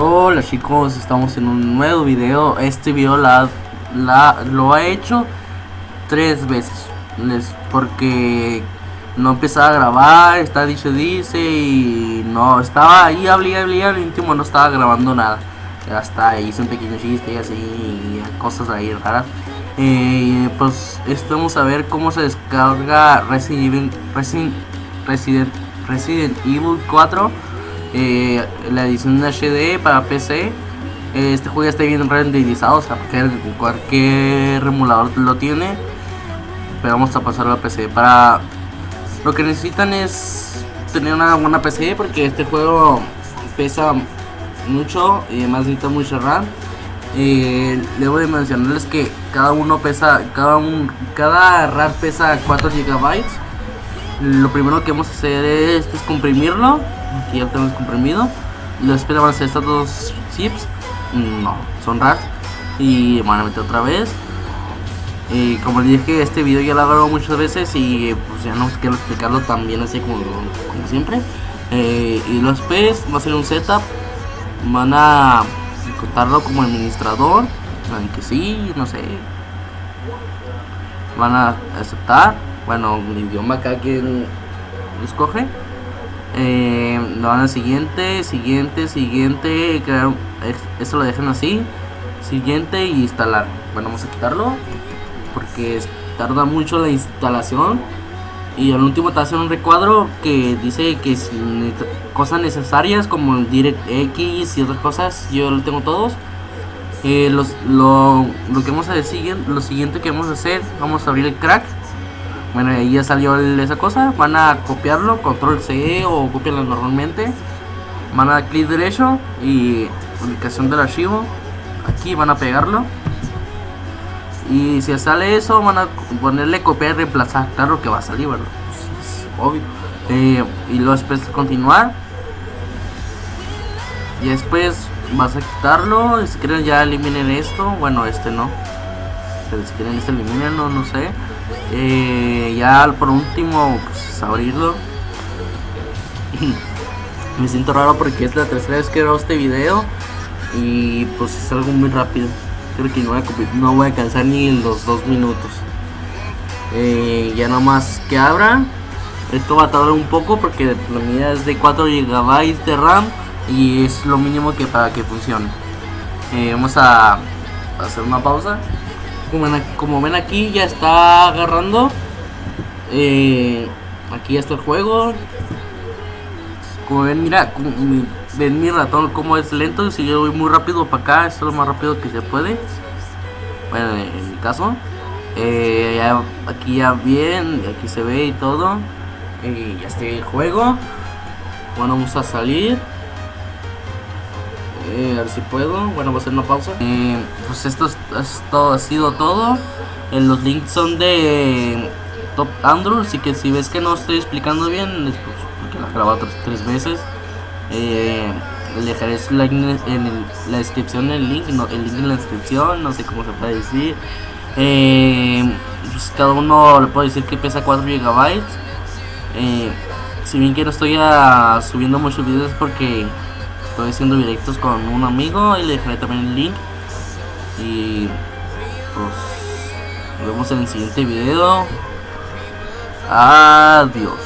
Hola chicos, estamos en un nuevo video. Este video la, la lo ha hecho tres veces. Les, porque no empezaba a grabar, está dice dice y no estaba ahí, hablé, hablé, al último no estaba grabando nada. Hasta hice un pequeño chiste y así, y cosas ahí raras. Eh, pues vamos a ver cómo se descarga Resident Evil, Resident, Resident, Evil 4 eh, la edición HD para PC. Este juego ya está bien renderizado, o sea, cualquier, emulador lo tiene. Pero vamos a pasarlo a PC. Para lo que necesitan es tener una buena PC porque este juego pesa mucho y además necesita mucha RAM. Eh, debo de mencionarles que cada uno pesa, cada un, cada RAM pesa 4 GB. Lo primero que vamos a hacer es, es comprimirlo aquí ya lo tenemos comprimido. Después van a ser estos dos chips. No, son RARs. Y van a meter otra vez. Y como les dije este video ya lo he grabado muchas veces y pues ya no quiero explicarlo también así como, siempre. Eh, y después va a ser un setup. Van a contarlo como administrador aunque sí, no sé van a aceptar bueno, el idioma cada quien escoge eh, lo van al siguiente, siguiente, siguiente, crear, esto lo dejan así, siguiente y instalar. Bueno, vamos a quitarlo porque tarda mucho la instalación. Y al último te hacen un recuadro que dice que cosas necesarias como DirectX y otras cosas, yo lo tengo todos. Eh, los, lo, lo, que vamos a decir, lo siguiente que vamos a hacer, vamos a abrir el crack bueno, ahí ya salió esa cosa. Van a copiarlo, control C o copiarlo normalmente. Van a dar clic derecho y ubicación del archivo. Aquí van a pegarlo. Y si sale eso, van a ponerle copiar y reemplazar. Claro que va a salir, ¿verdad? obvio. Eh, y luego después continuar. Y después vas a quitarlo. Si quieren ya eliminen esto. Bueno, este no. Pero si quieren este eliminen, no sé. Eh, ya por último, pues abrirlo. Me siento raro porque es la tercera vez que grabo este video y pues es algo muy rápido. Creo que no voy a, no alcanzar ni los dos minutos. Eh, ya nomás que abra. Esto va a tardar un poco porque la medida es de 4 GB de RAM y es lo mínimo que para que funcione. Eh, vamos a hacer una pausa como, ven aquí ya está agarrando eh, aquí ya está el juego como ven mira ven mi ratón como es lento si yo voy muy rápido para acá es lo más rápido que se puede bueno en mi caso eh, aquí ya bien aquí se ve y todo y ya está el juego bueno vamos a salir eh, a ver si puedo. Bueno, voy a hacer una pausa. Eh, pues esto, esto ha sido todo. Eh, los links son de Top Android, así que si ves que no estoy explicando bien, es pues, porque la he grabado tres, veces. Eh, dejaré en, la descripción el link, no, el link en la descripción, no sé cómo se puede decir. Pues cada uno le puedo decir que pesa 4 GB. si bien que no estoy subiendo muchos videos porque estoy haciendo directos con un amigo y le dejaré también el link y pues nos vemos en el siguiente video adiós